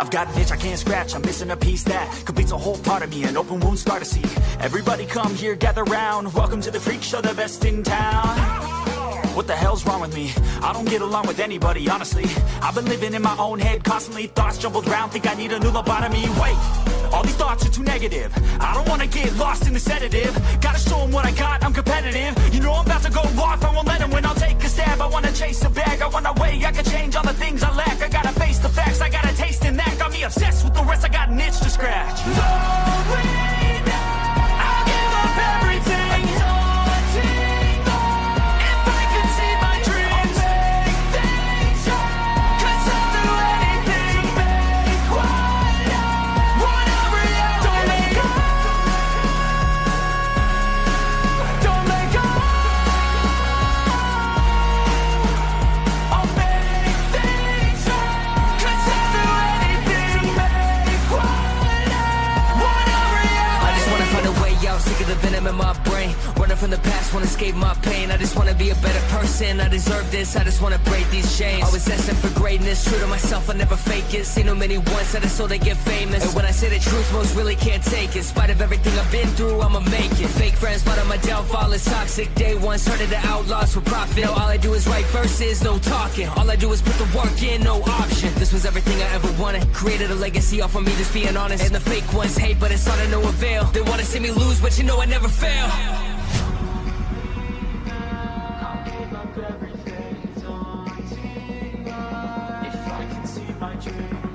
I've got an itch I can't scratch, I'm missing a piece that completes a whole part of me, an open wound scar to see. Everybody come here, gather round. Welcome to the freak show, the best in town. What the hell's wrong with me? I don't get along with anybody, honestly. I've been living in my own head, constantly thoughts jumbled around. Think I need a new lobotomy. Wait, all these thoughts are too negative. I don't wanna get lost in the sedative. Gotta show 'em what I got, I'm competitive. You know I'm about to go off, I won't let 'em win. I'll take a stab. I wanna chase a bag, I wanna weigh. The venom in my brain. Running from the past, wanna escape my pain. I just wanna be a better person. I deserve this, I just wanna break these chains. Always asking for greatness, true to myself, I never fake it. Seen too many once, that is so they get famous. And when I say the truth, most really can't take it. In spite of everything I've been through, I'ma make it. Fake friends, but on my downfall is toxic. Day one, started the outlaws for profit. Now all I do is write verses, no talking. All I do is put the work in, no option. This was everything I ever wanted. Created a legacy off of me, just being honest. And the fake ones hate, but it's all to no avail. They wanna see me lose, but you know I never fail. much.